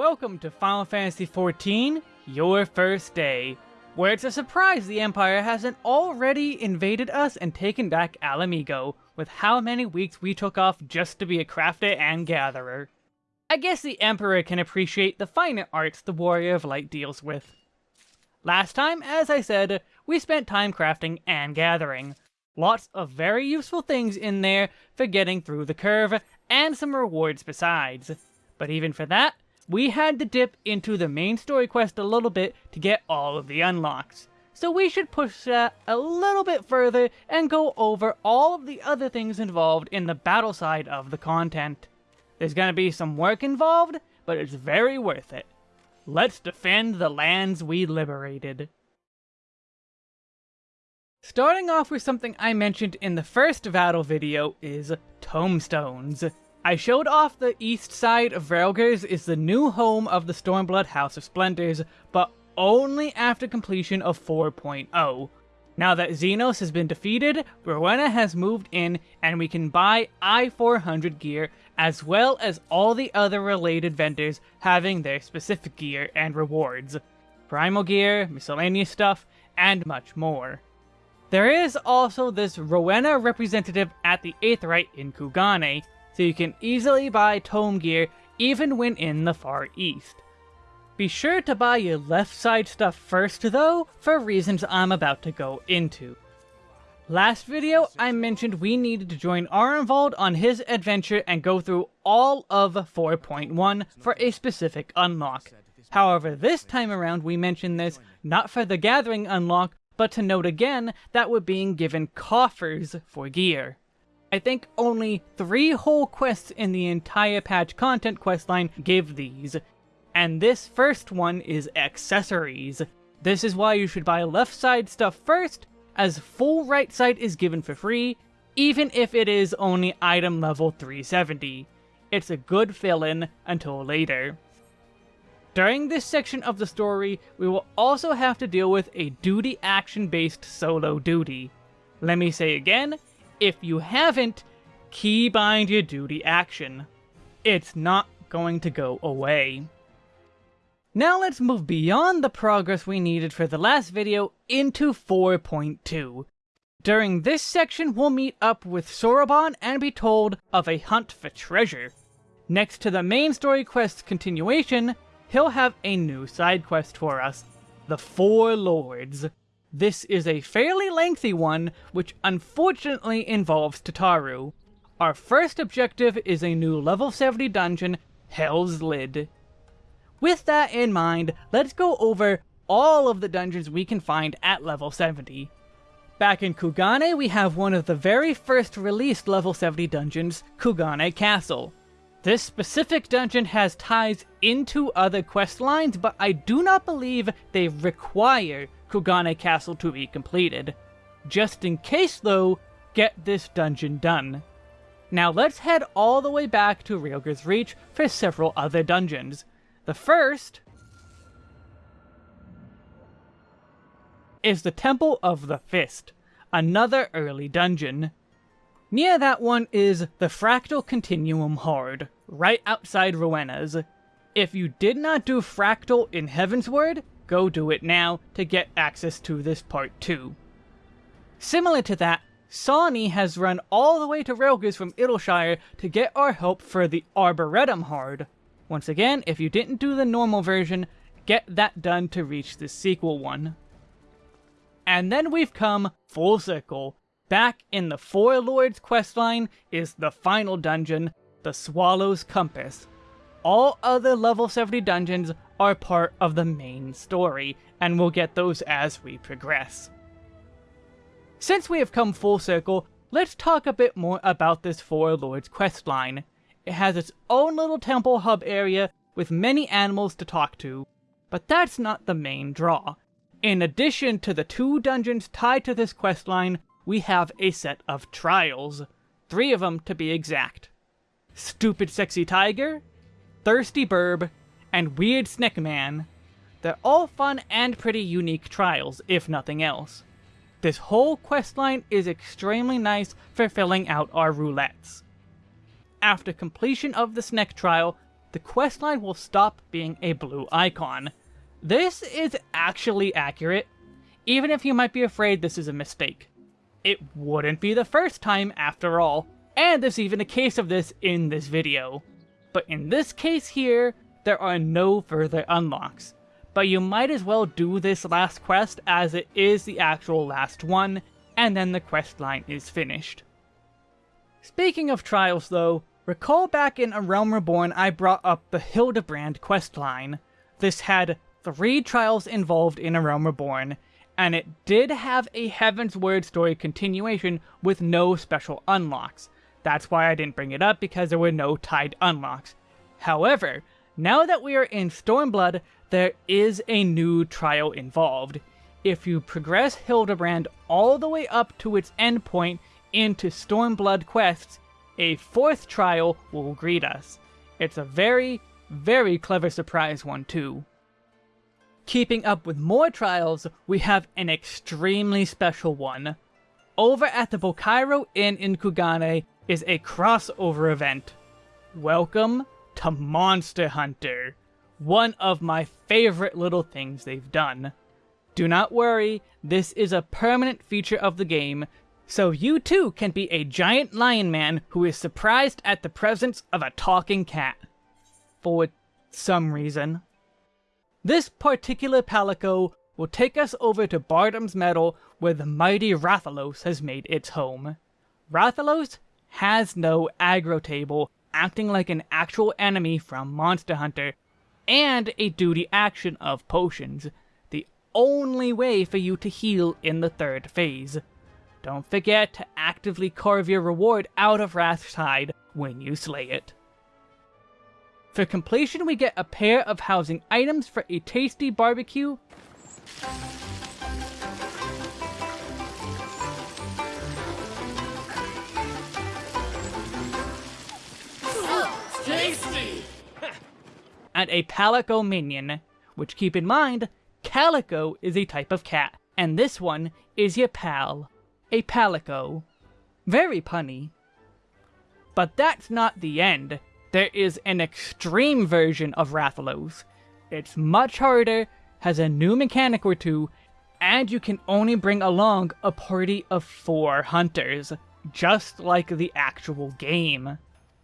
Welcome to Final Fantasy XIV, Your First Day, where it's a surprise the Empire hasn't already invaded us and taken back Ala Mhigo, with how many weeks we took off just to be a crafter and gatherer. I guess the Emperor can appreciate the finer arts the Warrior of Light deals with. Last time, as I said, we spent time crafting and gathering. Lots of very useful things in there for getting through the curve, and some rewards besides. But even for that, we had to dip into the main story quest a little bit to get all of the unlocks. So we should push that a little bit further and go over all of the other things involved in the battle side of the content. There's gonna be some work involved, but it's very worth it. Let's defend the lands we liberated. Starting off with something I mentioned in the first battle video is tomestones. I showed off the east side of Rhalgr's is the new home of the Stormblood House of Splendors, but only after completion of 4.0. Now that Zenos has been defeated, Rowena has moved in, and we can buy I-400 gear, as well as all the other related vendors having their specific gear and rewards. Primal gear, miscellaneous stuff, and much more. There is also this Rowena representative at the Aetheryte in Kugane, so you can easily buy tome gear even when in the Far East. Be sure to buy your left side stuff first though, for reasons I'm about to go into. Last video, I mentioned we needed to join Arenvald on his adventure and go through all of 4.1 for a specific unlock. However, this time around we mentioned this not for the Gathering unlock, but to note again that we're being given coffers for gear. I think only three whole quests in the entire patch content questline give these, and this first one is accessories. This is why you should buy left side stuff first, as full right side is given for free, even if it is only item level 370. It's a good fill-in until later. During this section of the story, we will also have to deal with a duty action based solo duty. Let me say again, if you haven't, keybind your duty action. It's not going to go away. Now let's move beyond the progress we needed for the last video into 4.2. During this section, we'll meet up with Soroban and be told of a hunt for treasure. Next to the main story quest's continuation, he'll have a new side quest for us, the Four Lords. This is a fairly lengthy one, which unfortunately involves Tataru. Our first objective is a new level 70 dungeon, Hell's Lid. With that in mind, let's go over all of the dungeons we can find at level 70. Back in Kugane, we have one of the very first released level 70 dungeons, Kugane Castle. This specific dungeon has ties into other quest lines, but I do not believe they require Kugane Castle to be completed. Just in case though, get this dungeon done. Now let's head all the way back to Rhalgr's Reach for several other dungeons. The first is the Temple of the Fist, another early dungeon. Near that one is the Fractal Continuum Hard, right outside Rowena's. If you did not do Fractal in Heavensward, go do it now to get access to this part too. Similar to that, Sawney has run all the way to Rhalgr's from Idyllshire to get our help for the Arboretum Hard. Once again, if you didn't do the normal version, get that done to reach the sequel one. And then we've come full circle. Back in the Four Lords questline is the final dungeon, the Swallow's Compass. All other level 70 dungeons are part of the main story, and we'll get those as we progress. Since we have come full circle, let's talk a bit more about this Four Lords questline. It has its own little temple hub area with many animals to talk to, but that's not the main draw. In addition to the two dungeons tied to this questline, we have a set of trials. Three of them to be exact. Stupid Sexy Tiger, Thirsty Burb, and Weird Snake Man. They're all fun and pretty unique trials, if nothing else. This whole questline is extremely nice for filling out our roulettes. After completion of the Snick trial, the questline will stop being a blue icon. This is actually accurate, even if you might be afraid this is a mistake. It wouldn't be the first time after all, and there's even a case of this in this video. But in this case here, there are no further unlocks. But you might as well do this last quest as it is the actual last one, and then the quest line is finished. Speaking of trials though, recall back in A Realm Reborn I brought up the Hildebrand quest line. This had three trials involved in A Realm Reborn, and it did have a Heavensward story continuation with no special unlocks. That's why I didn't bring it up, because there were no tied unlocks. However, now that we are in Stormblood, there is a new trial involved. If you progress Hildebrand all the way up to its endpoint into Stormblood quests, a fourth trial will greet us. It's a very, very clever surprise one too. Keeping up with more trials, we have an extremely special one. Over at the Bokairo Inn in Kugane is a crossover event. Welcome to Monster Hunter, one of my favorite little things they've done. Do not worry, this is a permanent feature of the game, so you too can be a giant lion man who is surprised at the presence of a talking cat. For some reason. This particular Palico will take us over to Bardam's Meadow where the mighty Rathalos has made its home. Rathalos has no aggro table, acting like an actual enemy from Monster Hunter, and a duty action of potions, the only way for you to heal in the third phase. Don't forget to actively carve your reward out of Rath's hide when you slay it. For completion, we get a pair of housing items for a tasty barbecue. A Palico minion, which keep in mind, Calico is a type of cat, and this one is your pal, a Palico. Very punny. But that's not the end there is an extreme version of Rathalos. It's much harder, has a new mechanic or two, and you can only bring along a party of four hunters, just like the actual game.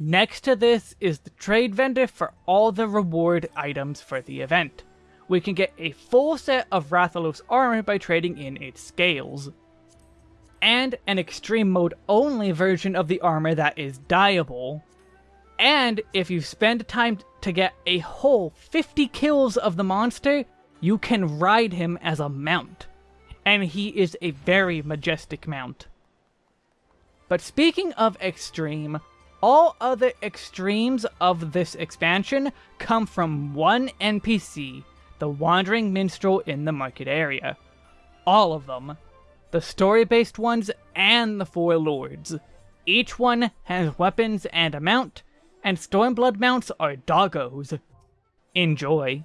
Next to this is the trade vendor for all the reward items for the event. We can get a full set of Rathalos armor by trading in its scales. And an extreme mode only version of the armor that is dyeable. And if you spend time to get a whole 50 kills of the monster, you can ride him as a mount. And he is a very majestic mount. But speaking of extreme, all other extremes of this expansion come from one NPC, the Wandering Minstrel in the market area. All of them. The story-based ones and the Four Lords. Each one has weapons and a mount, and Stormblood mounts are doggos. Enjoy.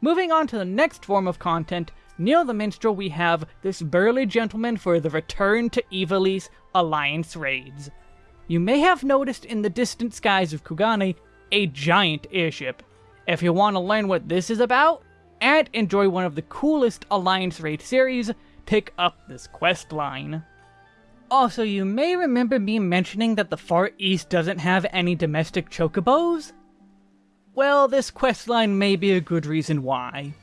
Moving on to the next form of content, near the Minstrel we have this burly gentleman for the Return to Ivalice Alliance raids. You may have noticed in the distant skies of Kugane a giant airship. If you want to learn what this is about, and enjoy one of the coolest Alliance raid series, pick up this quest line. Also, you may remember me mentioning that the Far East doesn't have any domestic chocobos? Well, this questline may be a good reason why.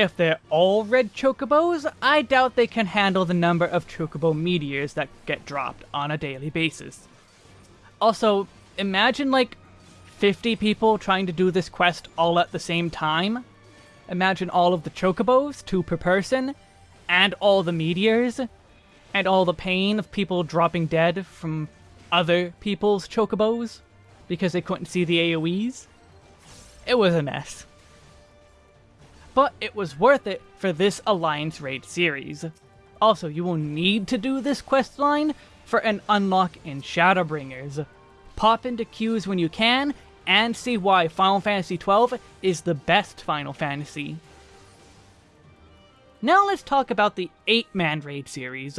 If they're all red chocobos, I doubt they can handle the number of chocobo meteors that get dropped on a daily basis. Also, imagine like 50 people trying to do this quest all at the same time. Imagine all of the chocobos, two per person, and all the meteors and all the pain of people dropping dead from other people's chocobos because they couldn't see the AoEs. It was a mess. But it was worth it for this Alliance Raid series. Also, you will need to do this quest line for an unlock in Shadowbringers. Pop into queues when you can, and see why Final Fantasy XII is the best Final Fantasy. Now let's talk about the 8-man raid series.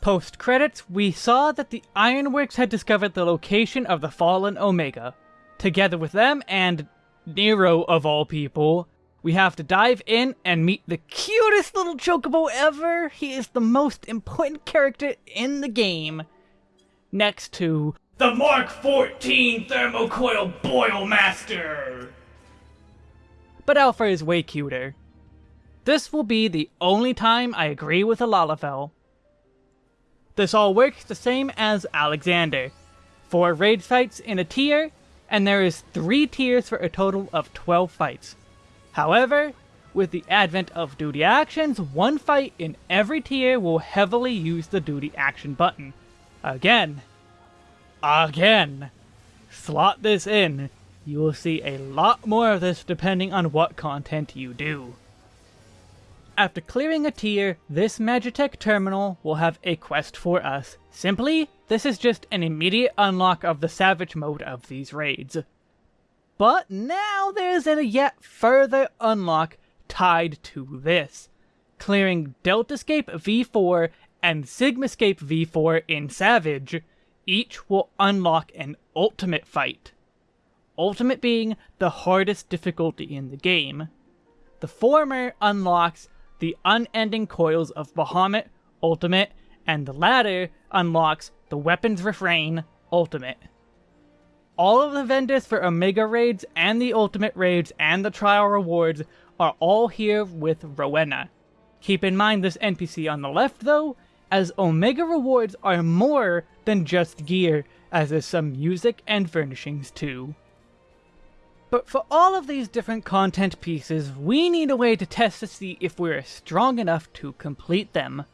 Post credits, we saw that the Ironworks had discovered the location of the fallen Omega. Together with them and Nero of all people, we have to dive in and meet the cutest little chocobo ever. He is the most important character in the game. Next to the Mark 14 Thermocoil Boil Master. But Alpha is way cuter. This will be the only time I agree with a Lalafell. This all works the same as Alexander. Four raid fights in a tier, and there is three tiers for a total of 12 fights. However, with the advent of duty actions, one fight in every tier will heavily use the duty action button. Again. Again. Slot this in. You will see a lot more of this depending on what content you do. After clearing a tier, this Magitech terminal will have a quest for us. Simply, this is just an immediate unlock of the Savage mode of these raids. But now there's a yet further unlock tied to this. Clearing Deltascape V4 and Sigmascape V4 in Savage, each will unlock an Ultimate fight. Ultimate being the hardest difficulty in the game. The former unlocks the unending coils of Bahamut Ultimate, and the latter unlocks the Weapons Refrain Ultimate all of the vendors for Omega Raids and the Ultimate Raids and the Trial Rewards are all here with Rowena. Keep in mind this NPC on the left though, as Omega Rewards are more than just gear, as there's some music and furnishings too. But for all of these different content pieces, we need a way to test to see if we're strong enough to complete them.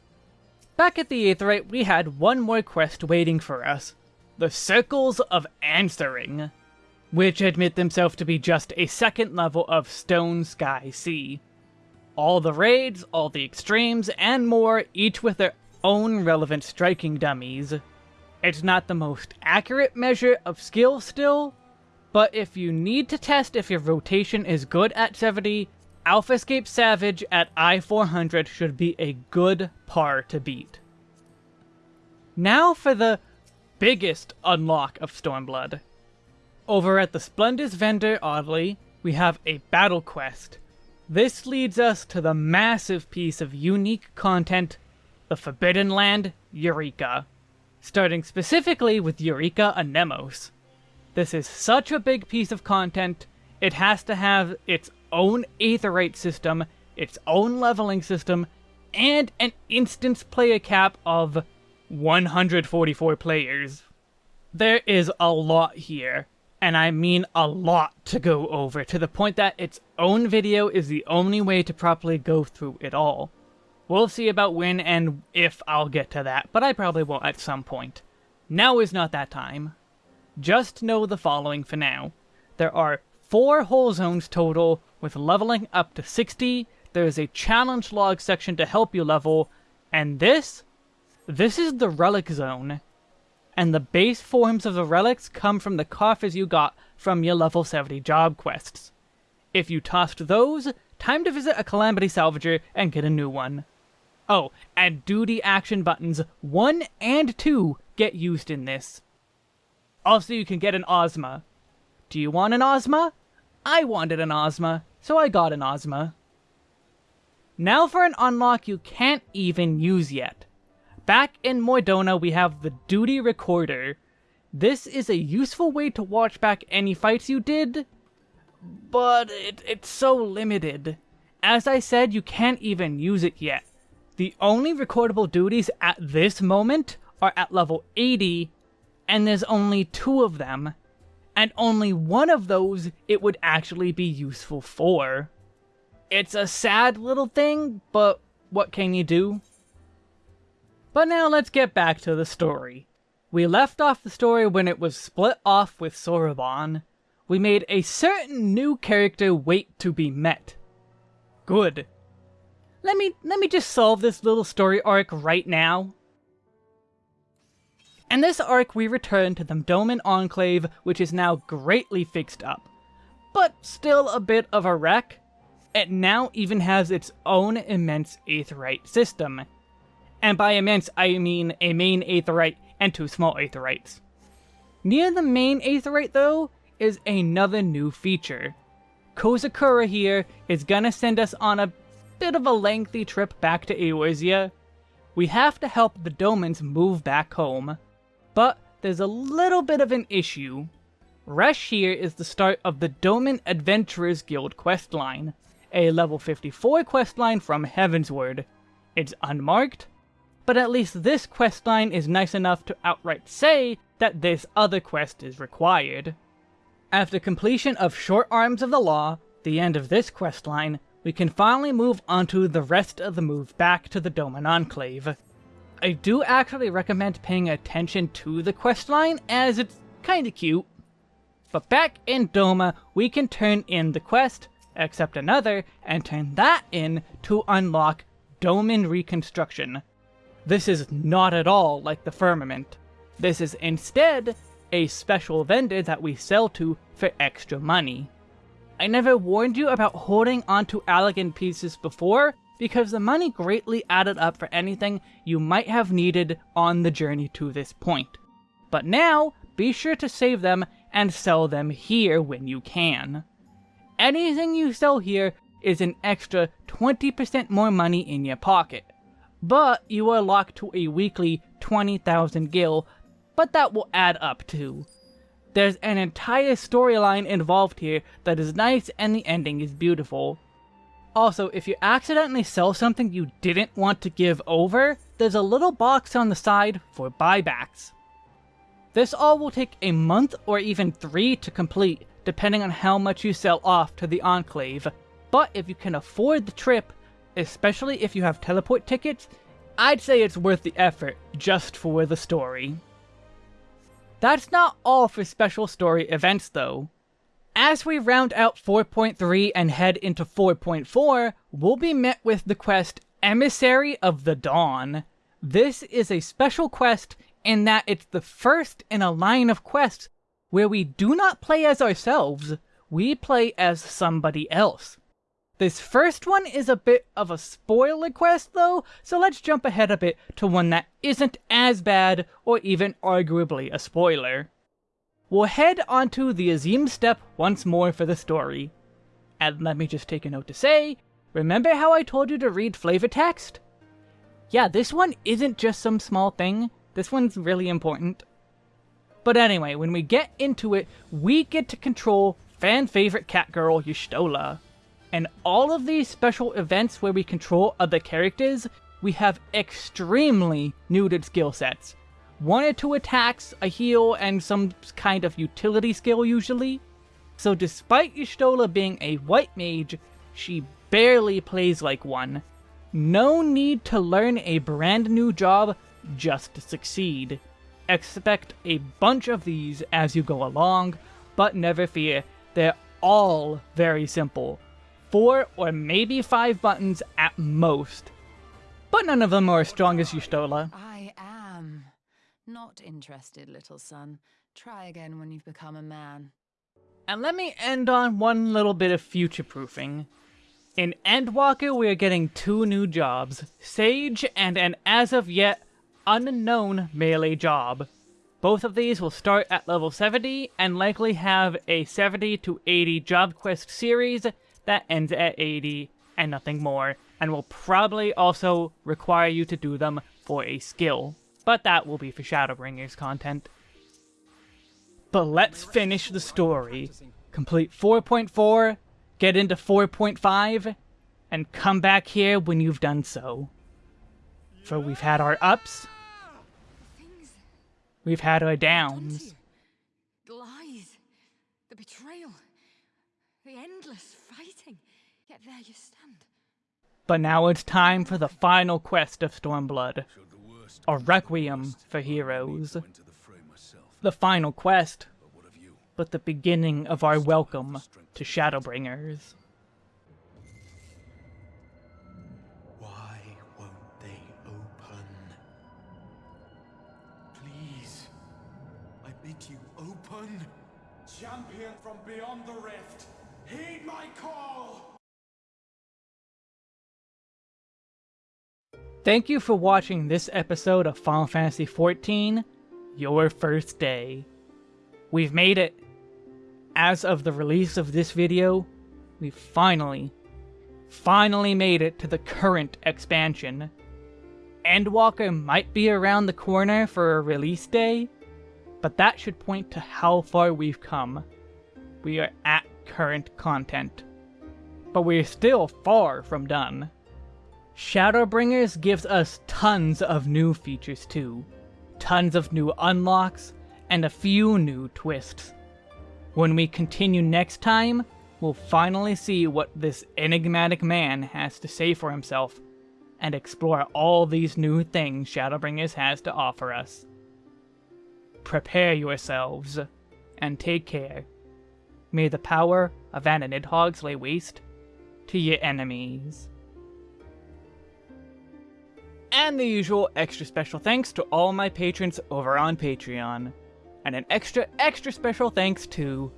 Back at the Aetheryte, we had one more quest waiting for us, the Circles of Answering, which admit themselves to be just a second level of Stone Sky Sea. All the raids, all the extremes, and more, each with their own relevant striking dummies. It's not the most accurate measure of skill still, but if you need to test if your rotation is good at 70, Alphascape Savage at I-400 should be a good par to beat. Now for the biggest unlock of Stormblood. Over at the Splendors vendor, oddly, we have a battle quest. This leads us to the massive piece of unique content, the Forbidden Land, Eureka. Starting specifically with Eureka Anemos. This is such a big piece of content, it has to have its own Aetheryte system, its own leveling system, and an instance player cap of 144 players. There is a lot here, and I mean a lot to go over, to the point that its own video is the only way to properly go through it all. We'll see about when and if I'll get to that, but I probably will at some point. Now is not that time. Just know the following for now. There are 4 whole zones total, with leveling up to 60, there is a challenge log section to help you level, and this this is the Relic Zone, and the base forms of the relics come from the coffers you got from your level 70 job quests. If you tossed those, time to visit a Calamity Salvager and get a new one. Oh, and duty action buttons 1 and 2 get used in this. Also, you can get an Ozma. Do you want an Ozma? I wanted an Ozma, so I got an Ozma. Now for an unlock you can't even use yet. Back in Mor Dhona, we have the Duty Recorder. This is a useful way to watch back any fights you did, but it, it's so limited. As I said, you can't even use it yet. The only recordable duties at this moment are at level 80, and there's only two of them. And only one of those it would actually be useful for. It's a sad little thing, but what can you do? But now let's get back to the story. We left off the story when it was split off with Soroban. We made a certain new character wait to be met. Good. Let me let me just solve this little story arc right now. In this arc we return to the Doman Enclave, which is now greatly fixed up. But still a bit of a wreck. It now even has its own immense Aetheryte system, and by immense I mean a main aetheryte and two small aetherytes. Near the main aetheryte though, is another new feature. Kozakura here is gonna send us on a bit of a lengthy trip back to Eorzea. We have to help the Domans move back home. But there's a little bit of an issue. Rush here is the start of the Doman Adventurers Guild questline, a level 54 questline from Heavensward. It's unmarked, but at least this questline is nice enough to outright say that this other quest is required. After completion of Short Arms of the Law, the end of this questline, we can finally move onto the rest of the move back to the Doman Enclave. I do actually recommend paying attention to the questline, as it's kinda cute. But back in Doma, we can turn in the quest, accept another, and turn that in to unlock Doman Reconstruction. This is not at all like the Firmament. This is instead a special vendor that we sell to for extra money. I never warned you about holding onto elegant pieces before, because the money greatly added up for anything you might have needed on the journey to this point. But now, be sure to save them and sell them here when you can. Anything you sell here is an extra 20% more money in your pocket. But you are locked to a weekly 20,000 gil, but that will add up too. There's an entire storyline involved here that is nice and the ending is beautiful. Also, if you accidentally sell something you didn't want to give over, there's a little box on the side for buybacks. This all will take a month or even three to complete, depending on how much you sell off to the Enclave. But if you can afford the trip, especially if you have teleport tickets, I'd say it's worth the effort just for the story. That's not all for special story events though. As we round out 4.3 and head into 4.4, we'll be met with the quest Emissary of the Dawn. This is a special quest in that it's the first in a line of quests where we do not play as ourselves, we play as somebody else. This first one is a bit of a spoiler quest though, so let's jump ahead a bit to one that isn't as bad or even arguably a spoiler. We'll head onto the Azim Steppe once more for the story. And let me just take a note to say, remember how I told you to read flavor text? Yeah, this one isn't just some small thing, this one's really important. But anyway, when we get into it, we get to control fan favorite cat girl Y'shtola. And all of these special events where we control other characters, we have extremely neutered skill sets. One or two attacks, a heal, and some kind of utility skill usually. So despite Y'shtola being a white mage, she barely plays like one. No need to learn a brand new job just to succeed. Expect a bunch of these as you go along, but never fear, they're all very simple. Four or maybe five buttons at most. But none of them are as strong as Y'shtola. I am. Not interested, little son. Try again when you've become a man. And let me end on one little bit of future-proofing. In Endwalker, we are getting two new jobs, Sage and an as of yet unknown melee job. Both of these will start at level 70 and likely have a 70 to 80 job quest series that ends at 80 and nothing more, and will probably also require you to do them for a skill. But that will be for Shadowbringers content. But let's finish the story. Complete 4.4, get into 4.5, and come back here when you've done so. For we've had our ups, We've had our downs. The lies, the betrayal, the endless. Yet there you stand. But now it's time for the final quest of Stormblood. A requiem for heroes. The final quest, but the beginning of our welcome to Shadowbringers. Why won't they open? Please, I bid you open. Champion from beyond the rift, heed my call! Thank you for watching this episode of Final Fantasy XIV, Your First Day. We've made it. as of the release of this video, we finally, finally made it to the current expansion. Endwalker might be around the corner for a release day, but that should point to how far we've come. We are at current content. But we're still far from done. Shadowbringers gives us tons of new features too. Tons of new unlocks, and a few new twists. When we continue next time, we'll finally see what this enigmatic man has to say for himself, and explore all these new things Shadowbringers has to offer us. Prepare yourselves, and take care. May the power of Anna Nidhogg's lay waste to your enemies. And the usual extra special thanks to all my patrons over on Patreon. And an extra, extra special thanks to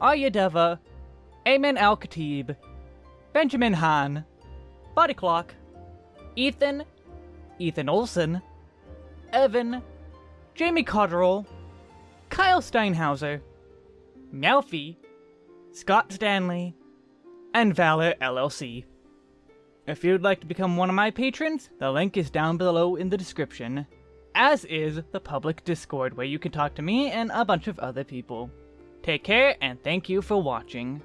Arya Deva, Ayman Al Khatib, Benjamin Hahn, Body Clock, Ethan, Ethan Olson, Evan, Jamie Cotterill, Kyle Steinhauser, Melfi, Scott Stanley, and Valor LLC. If you'd like to become one of my patrons, the link is down below in the description, as is the public Discord where you can talk to me and a bunch of other people. Take care, and thank you for watching.